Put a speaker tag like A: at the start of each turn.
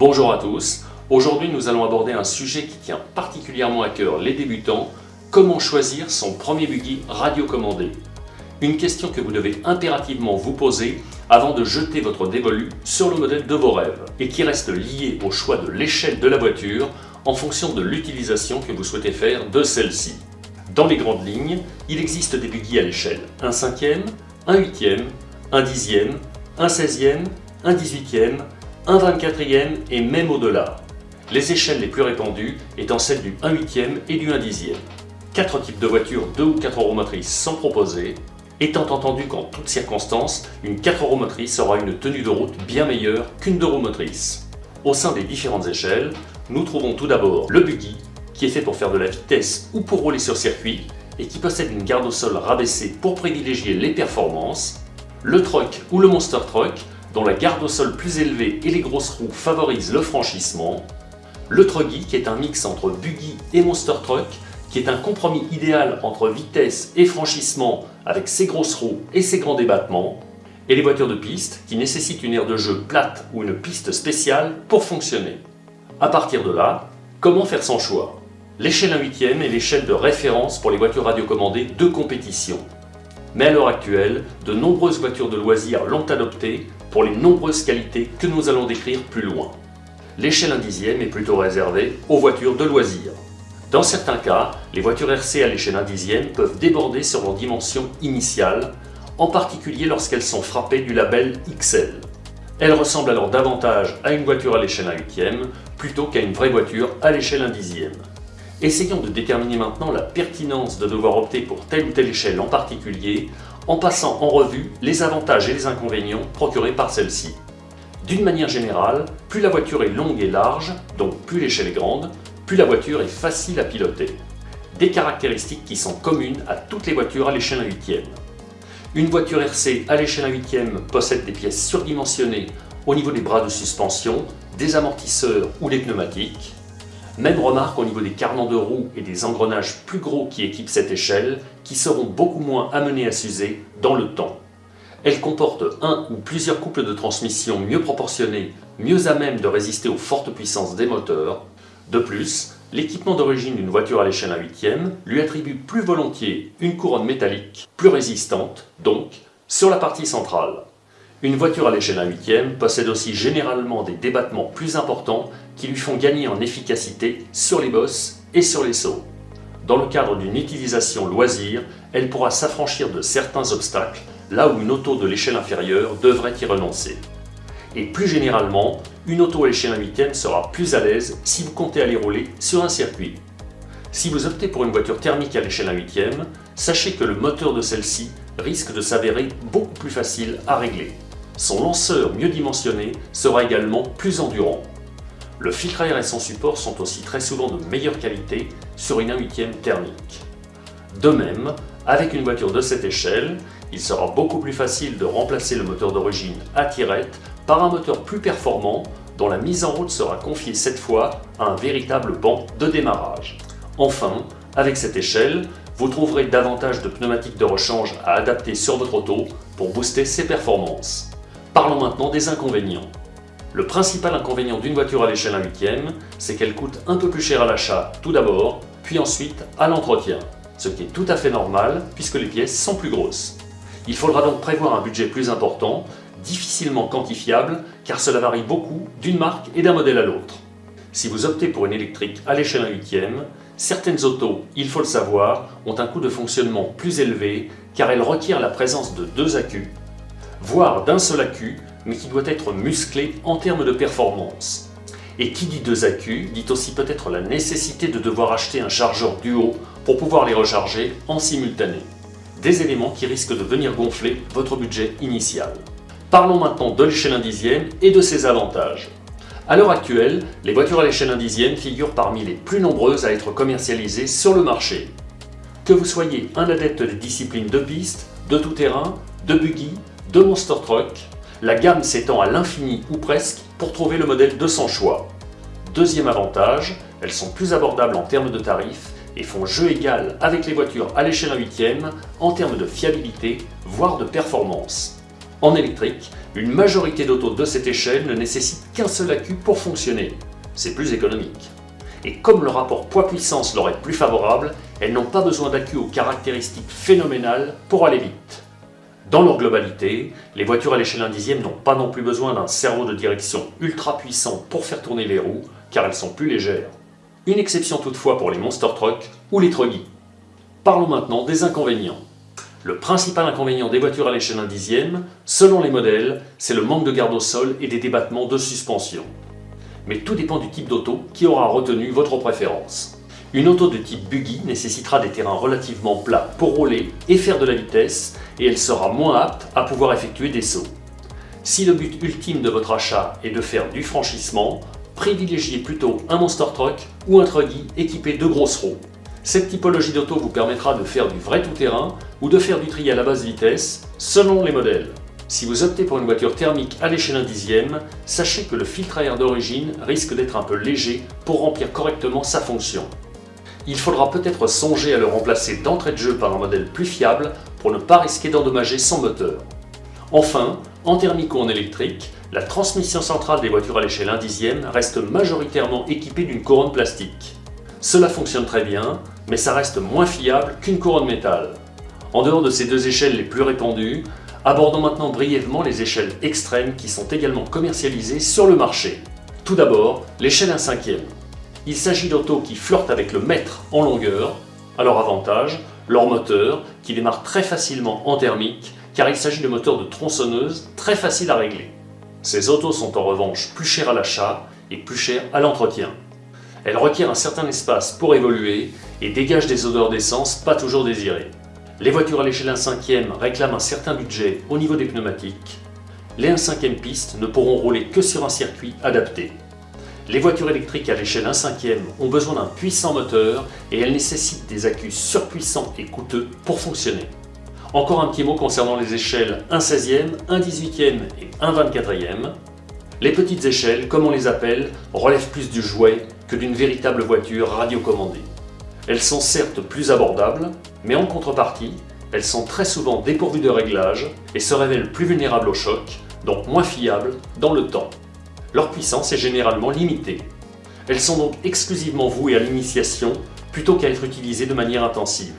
A: Bonjour à tous, aujourd'hui nous allons aborder un sujet qui tient particulièrement à cœur les débutants, comment choisir son premier buggy radiocommandé? Une question que vous devez impérativement vous poser avant de jeter votre dévolu sur le modèle de vos rêves et qui reste lié au choix de l'échelle de la voiture en fonction de l'utilisation que vous souhaitez faire de celle-ci. Dans les grandes lignes, il existe des buggy à l'échelle 1 cinquième, 1 huitième, 1 dixième, 1 seizième, 1 dix-huitième, un 24e et même au-delà. Les échelles les plus répandues étant celles du 1 8e et du 1 10e. Quatre types de voitures 2 ou 4 roues motrices sont proposés, étant entendu qu'en toutes circonstances, une 4 roues motrices aura une tenue de route bien meilleure qu'une 2 roues motrices. Au sein des différentes échelles, nous trouvons tout d'abord le buggy, qui est fait pour faire de la vitesse ou pour rouler sur circuit, et qui possède une garde au sol rabaissée pour privilégier les performances, le truck ou le monster truck, dont la garde au sol plus élevée et les grosses roues favorisent le franchissement, le Truggy qui est un mix entre buggy et monster truck, qui est un compromis idéal entre vitesse et franchissement avec ses grosses roues et ses grands débattements, et les voitures de piste qui nécessitent une aire de jeu plate ou une piste spéciale pour fonctionner. A partir de là, comment faire son choix? L'échelle 1 8 est l'échelle de référence pour les voitures radiocommandées de compétition. Mais à l'heure actuelle, de nombreuses voitures de loisirs l'ont adoptée pour les nombreuses qualités que nous allons décrire plus loin. L'échelle 1 dixième est plutôt réservée aux voitures de loisirs. Dans certains cas, les voitures RC à l'échelle 1 dixième peuvent déborder sur leur dimension initiale, en particulier lorsqu'elles sont frappées du label XL. Elles ressemblent alors davantage à une voiture à l'échelle 1 huitième plutôt qu'à une vraie voiture à l'échelle 1 dixième. Essayons de déterminer maintenant la pertinence de devoir opter pour telle ou telle échelle en particulier en passant en revue les avantages et les inconvénients procurés par celle-ci. D'une manière générale, plus la voiture est longue et large, donc plus l'échelle est grande, plus la voiture est facile à piloter. Des caractéristiques qui sont communes à toutes les voitures à l'échelle 1 huitième. Une voiture RC à l'échelle 1 huitième possède des pièces surdimensionnées au niveau des bras de suspension, des amortisseurs ou des pneumatiques. Même remarque au niveau des carnants de roues et des engrenages plus gros qui équipent cette échelle, qui seront beaucoup moins amenés à s'user dans le temps. Elle comporte un ou plusieurs couples de transmission mieux proportionnés, mieux à même de résister aux fortes puissances des moteurs. De plus, l'équipement d'origine d'une voiture à l'échelle 1 huitième lui attribue plus volontiers une couronne métallique, plus résistante, donc, sur la partie centrale. Une voiture à l'échelle 1 huitième possède aussi généralement des débattements plus importants qui lui font gagner en efficacité sur les bosses et sur les sauts. Dans le cadre d'une utilisation loisir, elle pourra s'affranchir de certains obstacles, là où une auto de l'échelle inférieure devrait y renoncer. Et plus généralement, une auto à l'échelle 1 huitième sera plus à l'aise si vous comptez aller rouler sur un circuit. Si vous optez pour une voiture thermique à l'échelle 1 huitième, sachez que le moteur de celle-ci risque de s'avérer beaucoup plus facile à régler. Son lanceur mieux dimensionné sera également plus endurant. Le filtre air et son support sont aussi très souvent de meilleure qualité sur une 1 8 thermique. De même, avec une voiture de cette échelle, il sera beaucoup plus facile de remplacer le moteur d'origine à tirette par un moteur plus performant dont la mise en route sera confiée cette fois à un véritable banc de démarrage. Enfin, avec cette échelle, vous trouverez davantage de pneumatiques de rechange à adapter sur votre auto pour booster ses performances. Parlons maintenant des inconvénients. Le principal inconvénient d'une voiture à l'échelle 1 huitième, c'est qu'elle coûte un peu plus cher à l'achat tout d'abord, puis ensuite à l'entretien, ce qui est tout à fait normal puisque les pièces sont plus grosses. Il faudra donc prévoir un budget plus important, difficilement quantifiable car cela varie beaucoup d'une marque et d'un modèle à l'autre. Si vous optez pour une électrique à l'échelle 1 huitième, certaines autos, il faut le savoir, ont un coût de fonctionnement plus élevé car elles requièrent la présence de deux accus voire d'un seul accu, mais qui doit être musclé en termes de performance. Et qui dit deux accus dit aussi peut-être la nécessité de devoir acheter un chargeur duo pour pouvoir les recharger en simultané. Des éléments qui risquent de venir gonfler votre budget initial. Parlons maintenant de l'échelle 1 dixième et de ses avantages. A l'heure actuelle, les voitures à l'échelle 1 dixième figurent parmi les plus nombreuses à être commercialisées sur le marché. Que vous soyez un adepte des disciplines de piste, de tout-terrain, de buggy, de Monster Truck, la gamme s'étend à l'infini ou presque pour trouver le modèle de son choix. Deuxième avantage, elles sont plus abordables en termes de tarifs et font jeu égal avec les voitures à l'échelle 1 huitième en termes de fiabilité, voire de performance. En électrique, une majorité d'autos de cette échelle ne nécessite qu'un seul accu pour fonctionner. C'est plus économique. Et comme le rapport poids-puissance leur est plus favorable, elles n'ont pas besoin d'accu aux caractéristiques phénoménales pour aller vite. Dans leur globalité, les voitures à l'échelle 1 dixième n'ont pas non plus besoin d'un cerveau de direction ultra puissant pour faire tourner les roues, car elles sont plus légères. Une exception toutefois pour les monster trucks ou les truggy. Parlons maintenant des inconvénients. Le principal inconvénient des voitures à l'échelle 1 dixième, selon les modèles, c'est le manque de garde au sol et des débattements de suspension. Mais tout dépend du type d'auto qui aura retenu votre préférence. Une auto de type buggy nécessitera des terrains relativement plats pour rouler et faire de la vitesse et elle sera moins apte à pouvoir effectuer des sauts. Si le but ultime de votre achat est de faire du franchissement, privilégiez plutôt un monster truck ou un truggy équipé de grosses roues. Cette typologie d'auto vous permettra de faire du vrai tout-terrain ou de faire du tri à la basse vitesse, selon les modèles. Si vous optez pour une voiture thermique à l'échelle 1 dixième, sachez que le filtre à air d'origine risque d'être un peu léger pour remplir correctement sa fonction. Il faudra peut-être songer à le remplacer d'entrée de jeu par un modèle plus fiable pour ne pas risquer d'endommager son moteur. Enfin, en thermique ou en électrique, la transmission centrale des voitures à l'échelle 1 dixième reste majoritairement équipée d'une couronne plastique. Cela fonctionne très bien, mais ça reste moins fiable qu'une couronne métal. En dehors de ces deux échelles les plus répandues, abordons maintenant brièvement les échelles extrêmes qui sont également commercialisées sur le marché. Tout d'abord, l'échelle 1 cinquième. Il s'agit d'autos qui flirtent avec le mètre en longueur. À leur avantage, leur moteur, qui démarre très facilement en thermique, car il s'agit de moteurs de tronçonneuse très faciles à régler. Ces autos sont en revanche plus chers à l'achat et plus chers à l'entretien. Elle requiert un certain espace pour évoluer et dégage des odeurs d'essence pas toujours désirées. Les voitures à l'échelle 1 5 réclament un certain budget au niveau des pneumatiques. Les 1 5 pistes ne pourront rouler que sur un circuit adapté. Les voitures électriques à l'échelle 1 5 ont besoin d'un puissant moteur et elles nécessitent des accus surpuissants et coûteux pour fonctionner. Encore un petit mot concernant les échelles 1 16e, 1 18e et 1 24e. Les petites échelles, comme on les appelle, relèvent plus du jouet que d'une véritable voiture radiocommandée. Elles sont certes plus abordables, mais en contrepartie, elles sont très souvent dépourvues de réglages et se révèlent plus vulnérables au choc, donc moins fiables dans le temps. Leur puissance est généralement limitée. Elles sont donc exclusivement vouées à l'initiation plutôt qu'à être utilisées de manière intensive.